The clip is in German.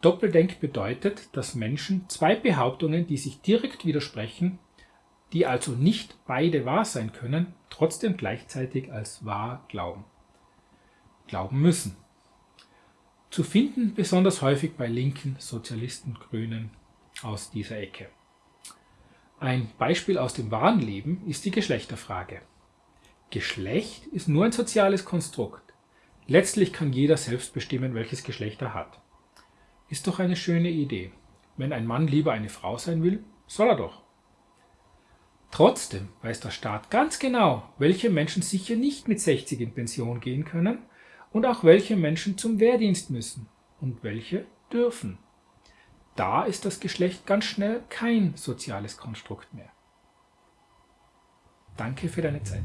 Doppeldenk bedeutet, dass Menschen zwei Behauptungen, die sich direkt widersprechen, die also nicht beide wahr sein können, trotzdem gleichzeitig als wahr glauben. Glauben müssen. Zu finden besonders häufig bei Linken, Sozialisten, Grünen aus dieser Ecke. Ein Beispiel aus dem wahren Leben ist die Geschlechterfrage. Geschlecht ist nur ein soziales Konstrukt. Letztlich kann jeder selbst bestimmen, welches Geschlecht er hat. Ist doch eine schöne Idee. Wenn ein Mann lieber eine Frau sein will, soll er doch. Trotzdem weiß der Staat ganz genau, welche Menschen sicher nicht mit 60 in Pension gehen können und auch welche Menschen zum Wehrdienst müssen und welche dürfen. Da ist das Geschlecht ganz schnell kein soziales Konstrukt mehr. Danke für deine Zeit.